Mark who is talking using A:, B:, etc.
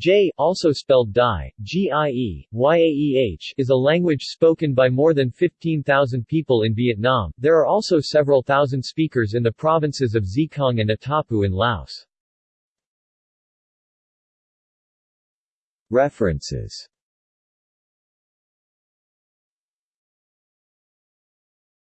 A: Jeh, also spelled Dai, G-I-E, Y-A-E-H, is a language spoken by more than 15,000 people in Vietnam. There are also several thousand speakers in the provinces of Sekong and Attapeu in Laos. References